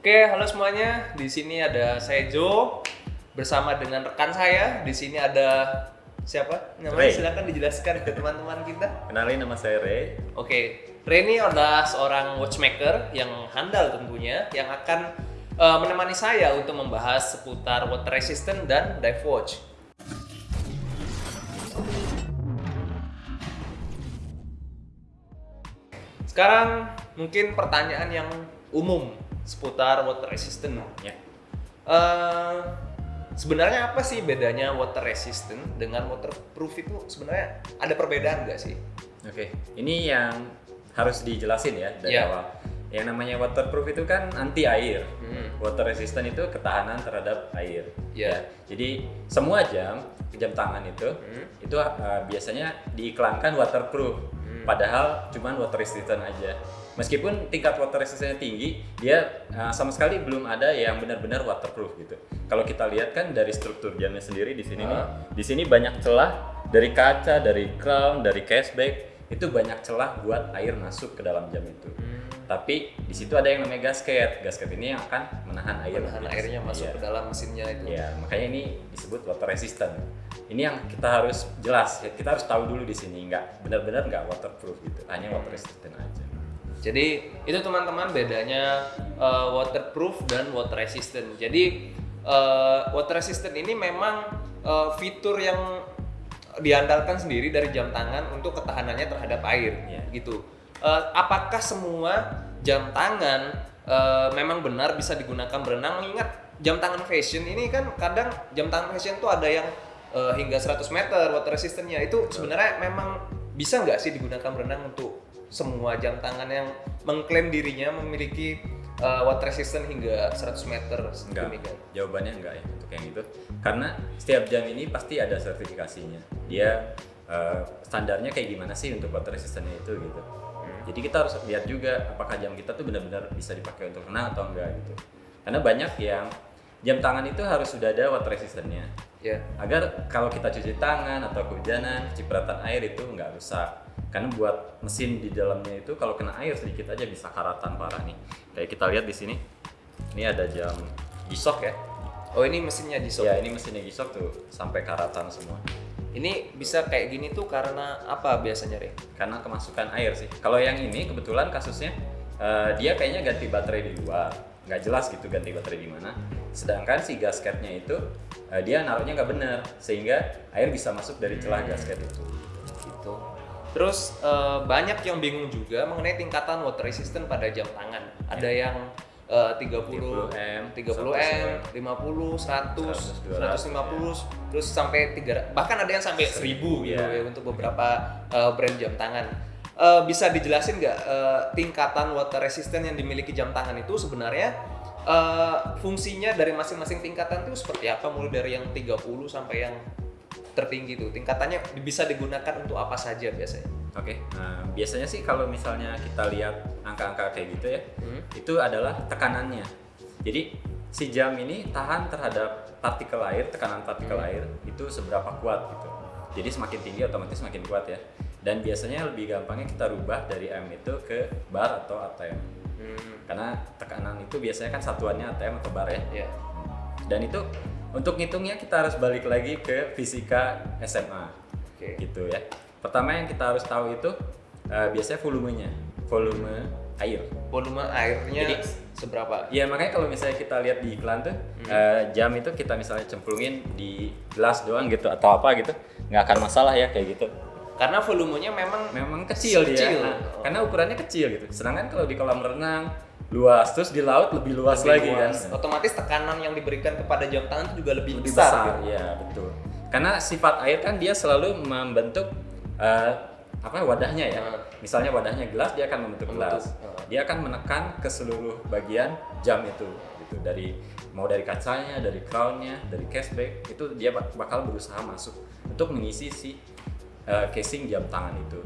Oke, halo semuanya. Di sini ada saya Joe bersama dengan rekan saya. Di sini ada siapa? Namanya Ray. silakan dijelaskan ke teman-teman kita. Kenalin nama saya Ray. Oke, Ray ini adalah seorang watchmaker yang handal tentunya yang akan eh, menemani saya untuk membahas seputar water resistant dan dive watch. Sekarang mungkin pertanyaan yang umum seputar water resistant. Ya. Eh, sebenarnya apa sih bedanya water resistant dengan waterproof itu sebenarnya ada perbedaan nggak sih? Oke, ini yang harus dijelasin ya dari Ya. awal. Yang namanya waterproof itu kan anti air. Hmm. Water resistant itu ketahanan terhadap air. Ya. Jadi semua jam jam tangan itu Hmm. itu uh, biasanya diiklankan waterproof. Hmm. Padahal cuman water resistant aja. Meskipun tingkat water resistance tinggi, dia uh, sama sekali belum ada yang benar-benar waterproof gitu. Kalau kita lihat kan dari struktur jamnya sendiri di sini nih, Ah. di sini banyak celah dari kaca, dari crown, dari cashback itu banyak celah buat air masuk ke dalam jam itu. Hmm. Tapi di situ ada yang namanya gasket. Gasket ini yang akan menahan air. Menahan airnya masuk iya. ke dalam mesinnya itu. Ya, makanya ini disebut water resistant. Ini yang kita harus jelas, kita harus tahu dulu di sini, nggak benar-benar nggak waterproof gitu, hanya water resistant aja. Jadi itu teman-teman bedanya eh, waterproof dan water resistant. Jadi eh, water resistant ini memang eh, fitur yang diandalkan sendiri dari jam tangan untuk ketahanannya terhadap air, Iya. gitu. Eh, apakah semua jam tangan eh, memang benar bisa digunakan berenang? Ingat jam tangan fashion ini kan kadang jam tangan fashion tuh ada yang eh, hingga 100 meter water resistantnya itu sebenarnya memang bisa nggak sih digunakan berenang untuk semua jam tangan yang mengklaim dirinya memiliki uh, water resistant hingga 100 meter Enggak, demikian. jawabannya enggak ya untuk yang itu. Karena setiap jam ini pasti ada sertifikasinya. Dia eh, standarnya kayak gimana sih untuk water resistantnya itu gitu. Jadi kita harus lihat juga apakah jam kita tuh benar-benar bisa dipakai untuk renang atau enggak gitu. Karena banyak yang jam tangan itu harus sudah ada water resistantnya. Ya. agar kalau kita cuci tangan atau kehujanan cipratan air itu nggak rusak karena buat mesin di dalamnya itu kalau kena air sedikit aja bisa karatan parah nih. Kayak kita lihat di sini ini ada jam gisok ya. Oh ini mesinnya di ya ini mesinnya gisok tuh sampai karatan semua. Ini bisa kayak gini tuh karena apa biasanya, Re? karena kemasukan air sih. Kalau yang ini kebetulan kasusnya eh, dia kayaknya ganti baterai di luar. Nggak jelas gitu ganti baterai di mana. Sedangkan si gasketnya itu eh, dia naruhnya nggak benar sehingga air bisa masuk dari celah gasket itu. Gitu. Terus eh, banyak yang bingung juga mengenai tingkatan water resistant pada jam tangan. Ada yang eh, 30 30M, 30M, 50, 100, 100, 150, terus sampai 3 bahkan ada yang sampai 1000 gitu Iya. ya untuk beberapa eh, brand jam tangan. Eh, bisa dijelasin nggak eh, tingkatan water resistant yang dimiliki jam tangan itu sebenarnya eh, fungsinya dari masing-masing tingkatan itu seperti apa mulai dari yang 30 sampai yang tertinggi itu tingkatannya bisa digunakan untuk apa saja biasanya Oke, nah, biasanya sih kalau misalnya kita lihat angka-angka kayak gitu ya, Hmm. itu adalah tekanannya. Jadi si jam ini tahan terhadap partikel air, tekanan partikel Hmm. air itu seberapa kuat gitu. Jadi semakin tinggi otomatis semakin kuat ya. Dan biasanya lebih gampangnya kita rubah dari M itu ke bar atau ATM. Hmm. Karena tekanan itu biasanya kan satuannya ATM atau bar ya. ya Dan itu untuk ngitungnya kita harus balik lagi ke fisika SMA oke gitu ya. Pertama yang kita harus tahu itu eh, biasanya volumenya, volume air. volume airnya Jadi- seberapa Ya makanya kalau misalnya kita lihat di iklan tuh eh, jam itu kita misalnya cemplungin di gelas doang gitu atau apa gitu nggak akan masalah ya kayak gitu. karena volumenya memang Memang kecil, Kecil. dia, Nah, karena ukurannya kecil gitu. Sedangkan kalau di kolam renang luas terus di laut lebih luas lebih lagi luas. kan. Otomatis tekanan yang diberikan kepada jam tangan itu juga lebih, lebih besar. besar, gitu. ya betul. Karena sifat air kan dia selalu membentuk eh, apa wadahnya ya. Misalnya wadahnya gelas, dia akan membentuk gelas. Dia akan menekan ke seluruh bagian jam itu, gitu. Dari mau dari kacanya, dari crownnya, dari cashback itu dia bak- bakal berusaha masuk untuk mengisi si eh, casing jam tangan itu.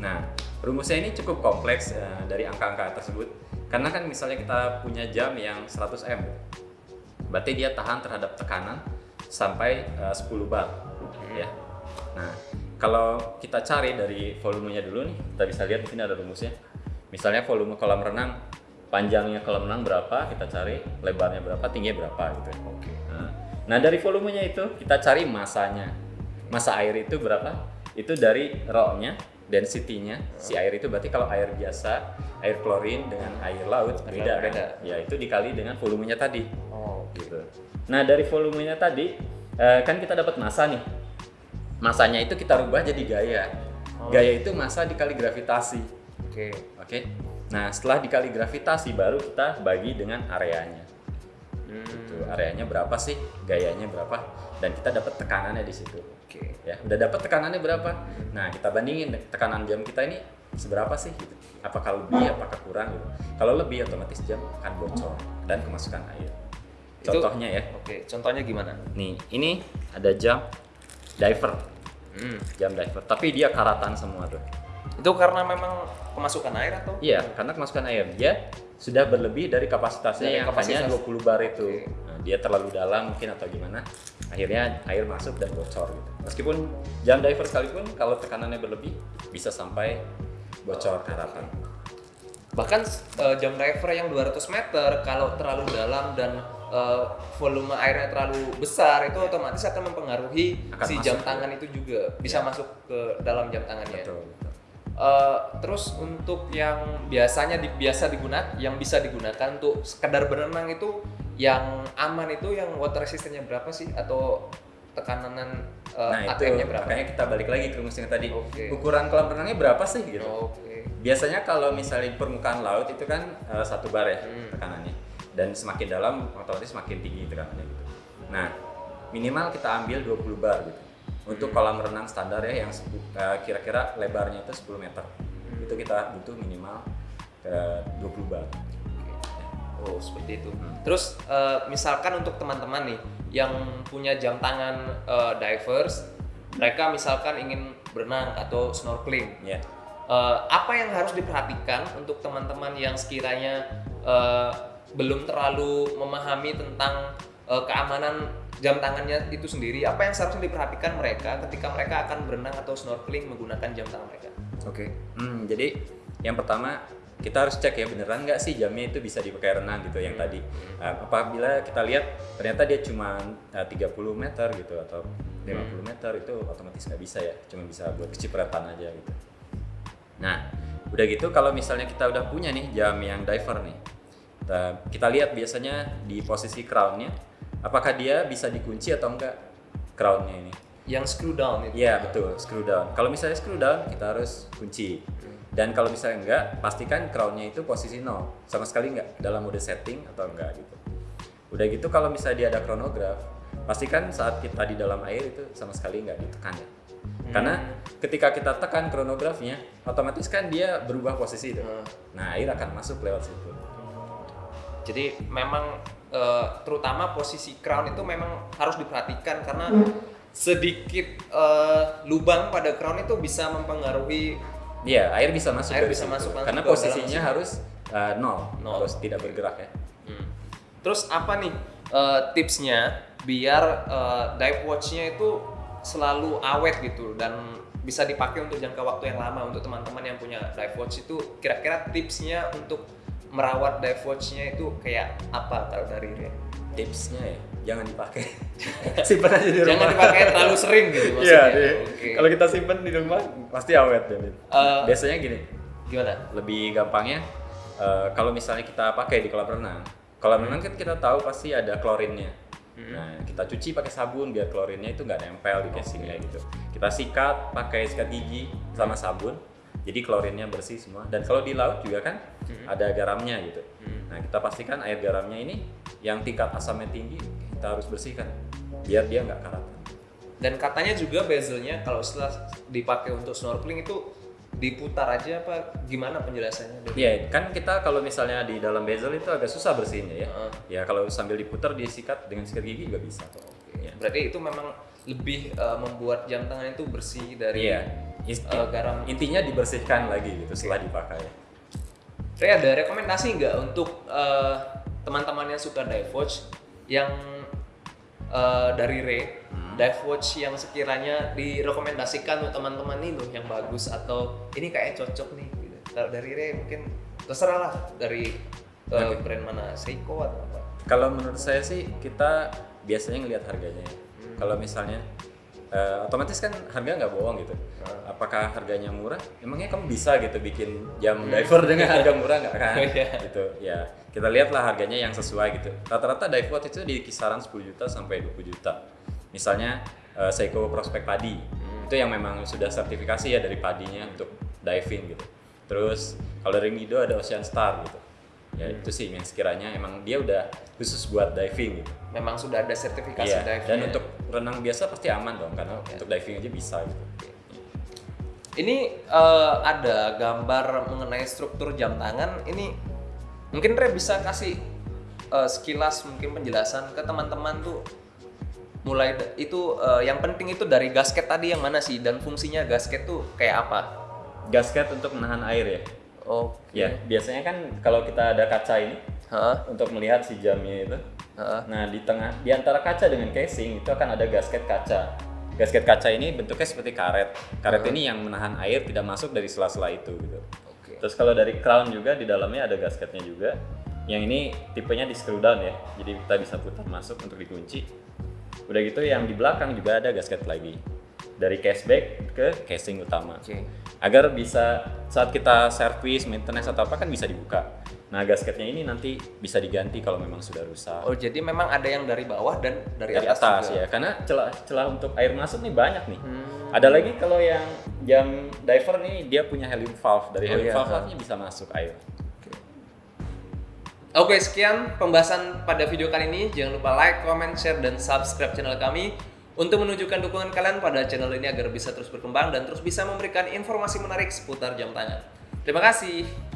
Nah, rumusnya ini cukup kompleks eh, dari angka-angka tersebut. Karena kan misalnya kita punya jam yang 100 m, berarti dia tahan terhadap tekanan sampai eh, 10 bar, ya. Nah, kalau kita cari dari volumenya dulu nih, kita bisa lihat di sini ada rumusnya. Misalnya volume kolam renang panjangnya kolam renang berapa kita cari lebarnya berapa tingginya berapa gitu Oke. nah, nah dari volumenya itu kita cari masanya masa air itu berapa itu dari raw-nya density-nya si air itu berarti kalau air biasa air klorin dengan air laut Air beda, kan? beda. ya itu dikali dengan volumenya tadi Oh, gitu. Nah dari volumenya tadi eh, kan kita dapat massa nih. Masanya itu kita rubah jadi gaya. Oh. Gaya itu massa dikali gravitasi. Oke. Oke. Nah setelah dikali gravitasi baru kita bagi dengan areanya. Hmm, Gitu. Areanya berapa sih? Gayanya berapa? Dan kita dapat tekanannya di situ. Oke. Ya, udah dapat tekanannya berapa? Nah, kita bandingin tekanan jam kita ini seberapa sih gitu. Apakah lebih, apakah kurang gitu. Kalau lebih otomatis jam akan bocor dan kemasukan air. Itu- Contohnya ya. Oke, contohnya gimana? Nih, ini ada jam diver, Hmm. jam diver. Tapi dia karatan semua tuh. Itu karena memang kemasukan air atau? Iya, karena kemasukan air dia sudah berlebih dari kapasitasnya Dari yang kapasitas. hanya 20 bar itu. Oke. Nah, dia terlalu dalam mungkin atau gimana. Akhirnya air masuk dan bocor gitu. Meskipun jam diver sekalipun kalau tekanannya berlebih bisa sampai bocor karatan. Bahkan eh, jam diver yang 200 meter kalau terlalu dalam dan eh, volume airnya terlalu besar itu otomatis akan mempengaruhi Akan si masuk, jam ya. tangan itu juga bisa masuk ke dalam jam tangannya. Betul. Eh, terus untuk yang biasanya di, biasa digunakan, yang bisa digunakan untuk sekedar berenang itu yang aman itu yang water resistance-nya berapa sih atau tekanan eh, nah, ATM-nya berapa? makanya kita balik lagi ke rumus yang tadi. Oke. Ukuran kolam renangnya berapa sih gitu. Oke. Biasanya kalau misalnya permukaan laut itu kan eh, satu bar ya Hmm. tekanannya, dan semakin dalam otomatis semakin tinggi tekanannya gitu. Nah minimal kita ambil 20 bar gitu. Untuk kolam renang standar ya yang eh, kira-kira lebarnya itu 10 meter, Hmm. itu kita butuh minimal eh, 20 bar. Oh seperti itu. Hmm. Terus eh, misalkan untuk teman-teman nih yang punya jam tangan divers, mereka misalkan ingin berenang atau snorkeling, Ya. eh, apa yang harus diperhatikan untuk teman-teman yang sekiranya belum terlalu memahami tentang keamanan jam tangannya itu sendiri? Apa yang seharusnya diperhatikan mereka ketika mereka akan berenang atau snorkeling menggunakan jam tangan mereka? Oke. Hmm, jadi yang pertama kita harus cek ya beneran nggak sih jamnya itu bisa dipakai renang gitu yang tadi. Uh, apabila kita lihat ternyata dia cuma uh, 30 meter gitu atau 50 meter itu otomatis nggak bisa ya, cuma bisa buat kecipratan aja gitu. Nah, udah gitu kalau misalnya kita udah punya nih jam yang diver nih, kita, kita lihat biasanya di posisi crownnya, apakah dia bisa dikunci atau enggak crownnya ini. Yang screw down itu. Iya betul, screw down. Kalau misalnya screw down, kita harus kunci. Dan kalau misalnya enggak, pastikan crownnya itu posisi nol, sama sekali enggak dalam mode setting atau enggak gitu. Udah gitu kalau misalnya dia ada chronograph, pastikan saat kita di dalam air itu sama sekali enggak ditekan ya. Karena ketika kita tekan chronografnya, otomatis kan dia berubah posisi itu. Hmm. Nah air akan masuk lewat situ. Jadi memang eh, terutama posisi crown itu memang harus diperhatikan karena sedikit eh, lubang pada crown itu bisa mempengaruhi Iya, air bisa masuk Air dari bisa situ. masuk Karena posisinya harus uh, nol, Nol. harus tidak bergerak ya. Hmm. Terus apa nih eh, tipsnya biar eh, dive watch-nya itu selalu awet gitu dan bisa dipakai untuk jangka waktu yang lama untuk teman-teman yang punya dive watch itu kira-kira tipsnya untuk merawat dive watch-nya itu kayak apa kalau dari Ria? tipsnya ya jangan dipakai simpan aja di rumah Jangan dipakai terlalu sering gitu Iya, maksudnya. iya. Oke. kalau kita simpan di rumah pasti awet ya. Eh, biasanya gini Gimana? lebih gampangnya eh, kalau misalnya kita pakai di kolam renang kolam renang kan kita tahu pasti ada klorinnya Hmm. nah kita cuci pakai sabun biar klorinnya itu nggak nempel di casingnya gitu kita sikat pakai sikat gigi sama sabun jadi klorinnya bersih semua dan kalau di laut juga kan Hmm. ada garamnya gitu Hmm. nah kita pastikan air garamnya ini yang tingkat asamnya tinggi kita harus bersihkan biar dia nggak karatan Dan katanya juga bezelnya kalau setelah dipakai untuk snorkeling itu diputar aja apa gimana penjelasannya? Iya, kan kita kalau misalnya di dalam bezel itu agak susah bersihinnya ya. Heeh. Ya kalau sambil diputar disikat dengan sikat gigi juga bisa. Ya. Berarti itu memang lebih uh, membuat jam tangan itu bersih dari Iya. Is- uh, garam. Intinya dibersihkan lagi gitu setelah dipakai. Ray ada rekomendasi nggak untuk uh, teman-teman yang suka dive watch yang uh, dari Ray Hmm. dive watch yang sekiranya direkomendasikan untuk teman-teman ini loh yang bagus atau ini kayak cocok nih gitu. Kalau dari Ray mungkin terserah lah dari Eh, brand mana Seiko atau apa Kalau menurut saya sih kita biasanya ngelihat harganya. ya. Hmm. Kalau misalnya eh, otomatis kan harga nggak bohong gitu. Apakah harganya murah? Emangnya kamu bisa gitu bikin jam diver dengan harga murah nggak kan? Hmm. Iya. gitu. Ya kita lihatlah harganya yang sesuai gitu. Rata-rata dive watch itu di kisaran 10 juta sampai 20 juta. Misalnya eh, Seiko Prospect Padi Hmm. itu yang memang sudah sertifikasi ya dari padinya untuk diving gitu. Terus kalau dari Mido ada Ocean Star gitu. Ya Hmm. itu sih yang sekiranya emang dia udah khusus buat diving gitu. memang sudah ada sertifikasi Iya, diving dan untuk renang biasa pasti aman dong karena untuk diving aja bisa gitu. Ini eh, ada gambar mengenai struktur jam tangan. Ini mungkin Re bisa kasih eh, sekilas mungkin penjelasan ke teman-teman tuh mulai itu eh, yang penting itu dari gasket tadi yang mana sih dan fungsinya gasket tuh kayak apa? Gasket untuk menahan air ya. Oke. Ya, biasanya kan kalau kita ada kaca ini Hah? untuk melihat si jamnya itu. Hah? Nah, di tengah di antara kaca dengan casing itu akan ada gasket kaca. Gasket kaca ini bentuknya seperti karet. Karet ini yang menahan air tidak masuk dari sela-sela itu gitu. Oke. Terus kalau dari crown juga di dalamnya ada gasketnya juga. Yang ini tipenya di screw down ya. Jadi kita bisa putar masuk untuk dikunci. Udah gitu yang di belakang juga ada gasket lagi. Dari cashback ke casing utama. Oke. Agar bisa saat kita servis, maintenance atau apa kan bisa dibuka. Nah, gasketnya ini nanti bisa diganti kalau memang sudah rusak. Oh jadi memang ada yang dari bawah dan dari, Dari atas, atas, juga. ya, karena celah celah untuk air masuk nih banyak nih. Hmm. Ada lagi kalau yang jam diver nih dia punya helium valve. Dari Oh, helium iya. valve-nya bisa masuk air. Oke, sekian pembahasan pada video kali ini. Jangan lupa like, comment, share, dan subscribe channel kami untuk menunjukkan dukungan kalian pada channel ini agar bisa terus berkembang dan terus bisa memberikan informasi menarik seputar jam tangan. Terima kasih.